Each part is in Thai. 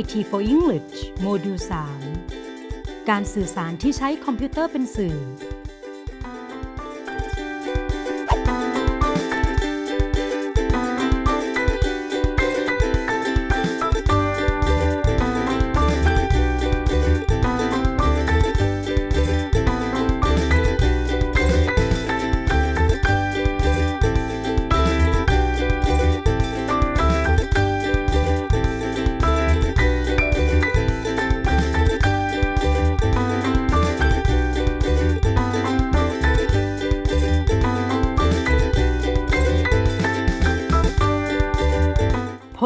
IT for English โมดูล3การสื่อสารที่ใช้คอมพิวเตอร์เป็นสื่อ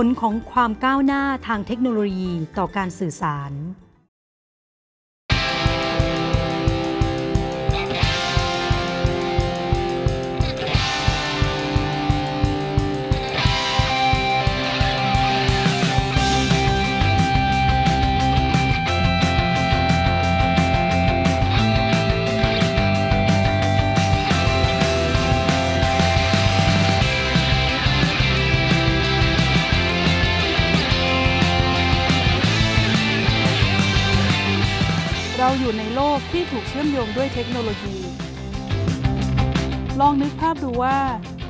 ผลของความก้าวหน้าทางเทคโนโลยีต่อการสื่อสาร อยู่ในโลกที่ถูกเชื่อมโยงด้วยเทคโนโลยี ลองนึกภาพดูว่า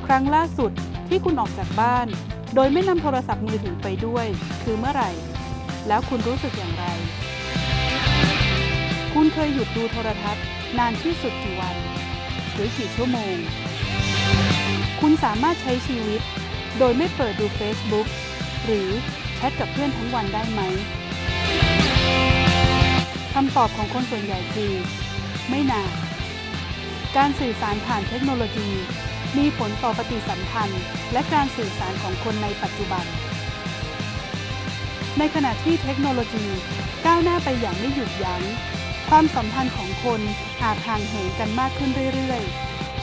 ครั้งล่าสุดที่คุณออกจากบ้าน โดยไม่นำโทรศัพท์มือถือไปด้วย คือเมื่อไหร่ แล้วคุณรู้สึกอย่างไร คุณเคยหยุดดูโทรทัศน์ นานที่สุดกี่วัน หรือกี่ชั่วโมง คุณสามารถใช้ชีวิต โดยไม่เปิดดู Facebook หรือแชทกับเพื่อนทั้งวันได้ไหม คำตอบของคนส่วนใหญ่คือ ไม่นานการสื่อสารผ่านเทคโนโลยี มีผลต่อปฏิสัมพันธ์ และการสื่อสารของคนในปัจจุบัน ในขณะที่เทคโนโลยีก้าวหน้าไปอย่างไม่หยุดยัง้ง ความสัมพันธ์ของคนอาจห่างเหินกันมากขึ้นเรื่อย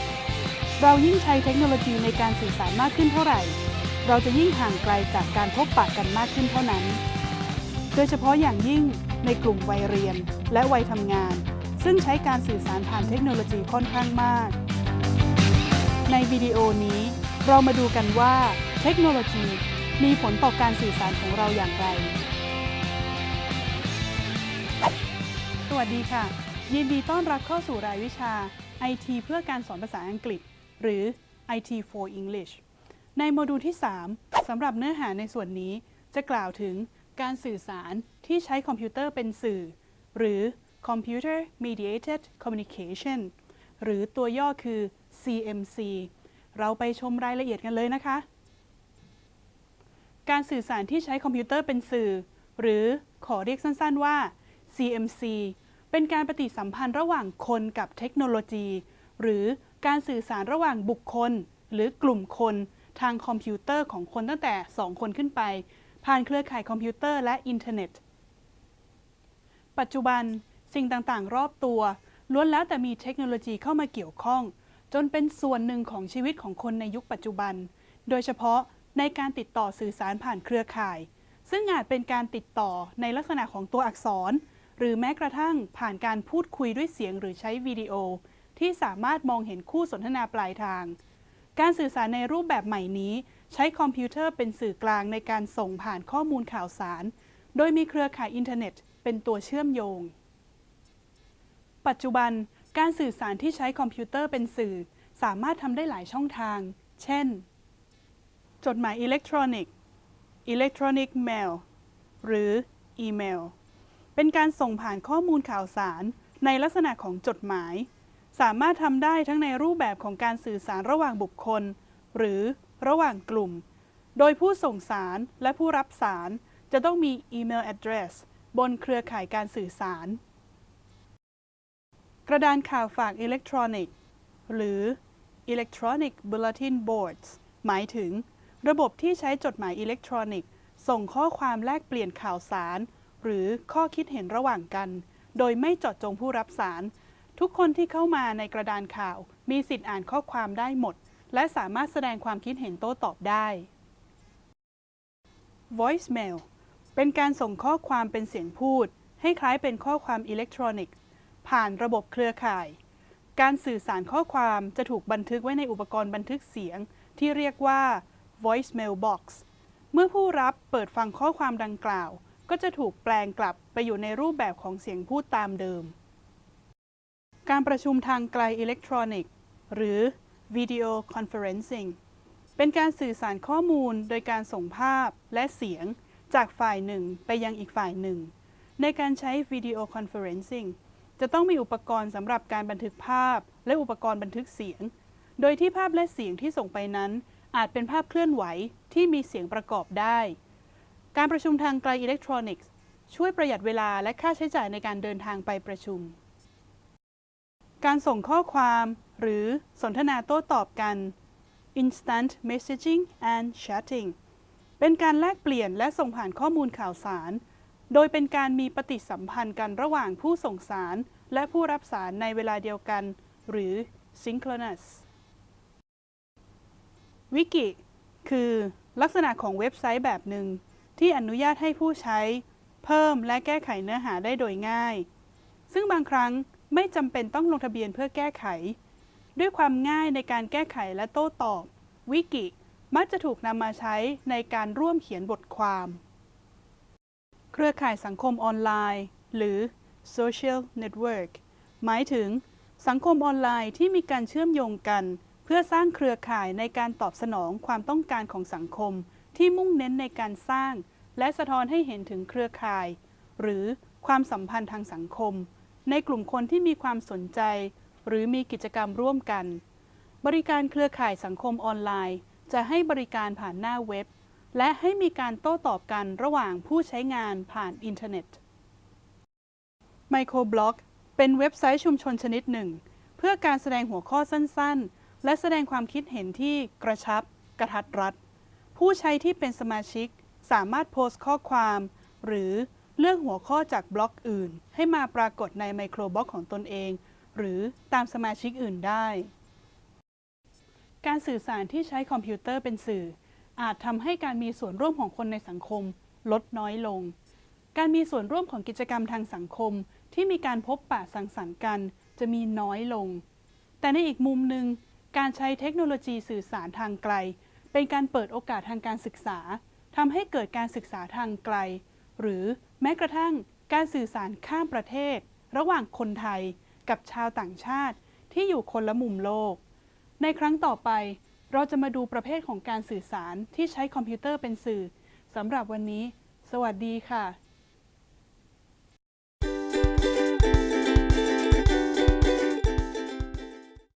ๆ เรายิ่งใช้เทคโนโลยีในการสื่อสารมากขึ้นเท่าไหร่ เราจะยิ่งห่างไกลจากการพบปะกันมากขึ้นเท่านั้น โดยเฉพาะอย่างยิ่ง ในกลุ่มวัยเรียนและวัยทำงาน ซึ่งใช้การสื่อสารผ่านเทคโนโลยีค่อนข้างมาก ในวิดีโอนี้ เรามาดูกันว่าเทคโนโลยีมีผลต่อการสื่อสารของเราอย่างไร สวัสดีค่ะ ยินดีต้อนรับเข้าสู่รายวิชา IT เพื่อการสอนภาษาอังกฤษ หรือ IT for English ในโมดูลที่ 3สำหรับเนื้อหาในส่วนนี้จะกล่าวถึง การสื่อสารที่ใช้คอมพิวเตอร์เป็นสื่อ หรือ Computer Mediated Communication หรือตัวย่อคือ CMC เราไปชมรายละเอียดกันเลยนะคะ การสื่อสารที่ใช้คอมพิวเตอร์เป็นสื่อ หรือขอเรียกสั้นๆว่า CMC เป็นการปฏิสัมพันธ์ระหว่างคนกับเทคโนโลยี หรือการสื่อสารระหว่างบุคคล หรือกลุ่มคนทางคอมพิวเตอร์ของคนตั้งแต่ 2 คนขึ้นไป ผ่านเครือข่ายคอมพิวเตอร์และอินเทอร์เน็ต ปัจจุบันสิ่งต่างๆ รอบตัว ล้วนแล้วแต่มีเทคโนโลยีเข้ามาเกี่ยวข้อง จนเป็นส่วนหนึ่งของชีวิตของคนในยุคปัจจุบัน โดยเฉพาะในการติดต่อสื่อสารผ่านเครือข่าย ซึ่งอาจเป็นการติดต่อในลักษณะของตัวอักษร หรือแม้กระทั่งผ่านการพูดคุยด้วยเสียงหรือใช้วิดีโอ ที่สามารถมองเห็นคู่สนทนาปลายทาง การสื่อสารในรูปแบบใหม่นี้ ใช้คอมพิวเตอร์เป็นสื่อกลางในการส่งผ่านข้อมูลข่าวสาร โดยมีเครือข่ายอินเทอร์เน็ต เป็นตัวเชื่อมโยง ปัจจุบันการสื่อสารที่ใช้คอมพิวเตอร์เป็นสื่อ สามารถทำได้หลายช่องทาง เช่น จดหมายอิเล็กทรอนิกส์ Electronic Mail หรืออีเมล เป็นการส่งผ่านข้อมูลข่าวสาร ในลักษณะของจดหมาย สามารถทำได้ทั้งในรูปแบบของการสื่อสารระหว่างบุคคล หรือ ระหว่างกลุ่ม โดยผู้ส่งสารและผู้รับสารจะต้องมีอีเมล address บนเครือข่ายการสื่อสาร กระดานข่าวฝากอิเล็กทรอนิกส์หรือ Electronic Bulletin Boards หมายถึง ระบบที่ใช้จดหมายอิเล็กทรอนิกส์ส่งข้อความแลกเปลี่ยนข่าวสาร หรือข้อคิดเห็นระหว่างกัน โดยไม่เจาะจงผู้รับสาร ทุกคนที่เข้ามาในกระดานข่าว มีสิทธิ์อ่านข้อความได้หมด และสามารถแสดงความคิดเห็นโต้ตอบได้ Voicemail เป็นการส่งข้อความเป็นเสียงพูด ให้คล้ายเป็นข้อความอิเล็กทรอนิกส์ ผ่านระบบเครือข่าย การสื่อสารข้อความจะถูกบันทึกไว้ในอุปกรณ์บันทึกเสียง ที่เรียกว่า voicemail box เมื่อผู้รับเปิดฟังข้อความดังกล่าว ก็จะถูกแปลงกลับไปอยู่ในรูปแบบของเสียงพูดตามเดิม การประชุมทางไกลอิเล็กทรอนิกส์ หรือ Video Conferencing เป็นการสื่อสารข้อมูลโดยการส่งภาพและเสียงจากฝ่ายหนึ่งไปยังอีกฝ่ายหนึ่ง ในการใช้ Video Conferencing จะต้องมีอุปกรณ์สำหรับการบันทึกภาพ และอุปกรณ์บันทึกเสียง โดยที่ภาพและเสียงที่ส่งไปนั้น อาจเป็นภาพเคลื่อนไหวที่มีเสียงประกอบได้ การประชุมทางไกลอิเล็กทรอนิกส์ช่วยประหยัดเวลาและค่าใช้จ่ายในการเดินทางไปประชุม การส่งข้อความ หรือสนทนาโต้ตอบกัน instant messaging and chatting เป็นการแลกเปลี่ยนและส่งผ่านข้อมูลข่าวสาร โดยเป็นการมีปฏิสัมพันธ์กันระหว่างผู้ส่งสาร และผู้รับสารในเวลาเดียวกัน หรือ synchronous วิกิ คือลักษณะของเว็บไซต์แบบหนึ่ง ที่อนุญาตให้ผู้ใช้ เพิ่มและแก้ไขเนื้อหาได้โดยง่าย ซึ่งบางครั้งไม่จำเป็นต้องลงทะเบียนเพื่อแก้ไข ด้วยความง่ายในการแก้ไขและโต้ตอบ วิกิ มักจะถูกนำมาใช้ในการร่วมเขียนบทความ เครือข่ายสังคมออนไลน์ หรือ social network หมายถึง สังคมออนไลน์ที่มีการเชื่อมโยงกัน เพื่อสร้างเครือข่ายในการตอบสนองความต้องการของสังคม ที่มุ่งเน้นในการสร้าง และสะท้อนให้เห็นถึงเครือข่าย หรือความสัมพันธ์ทางสังคม ในกลุ่มคนที่มีความสนใจ หรือมีกิจกรรมร่วมกัน บริการเครือข่ายสังคมออนไลน์ จะให้บริการผ่านหน้าเว็บ และให้มีการโต้ตอบกันระหว่างผู้ใช้งานผ่านอินเทอร์เน็ตไมโครบล็อกเป็นเว็บไซต์ชุมชนชนิดหนึ่ง เพื่อการแสดงหัวข้อสั้นๆ และแสดงความคิดเห็นที่กระชับ กะทัดรัด ผู้ใช้ที่เป็นสมาชิกสามารถโพสต์ข้อความ หรือเลือกหัวข้อจากบล็อกอื่น ให้มาปรากฏในไมโครบล็อกของตนเอง หรือตามสมาชิกอื่นได้ การสื่อสารที่ใช้คอมพิวเตอร์เป็นสื่อ อาจทำให้การมีส่วนร่วมของคนในสังคม ลดน้อยลง การมีส่วนร่วมของกิจกรรมทางสังคมที่มีการพบปะสังสรรค์กัน จะมีน้อยลง แต่ในอีกมุมหนึ่งการใช้เทคโนโลยีสื่อสารทางไกล เป็นการเปิดโอกาสทางการศึกษาทำให้เกิดการศึกษาทางไกล หรือแม้กระทั่งการสื่อสารข้ามประเทศ ระหว่างคนไทย กับชาวต่างชาติที่อยู่คนละมุมโลก ในครั้งต่อไป เราจะมาดูประเภทของการสื่อสารที่ใช้คอมพิวเตอร์เป็นสื่อสำหรับวันนี้ สวัสดีค่ะ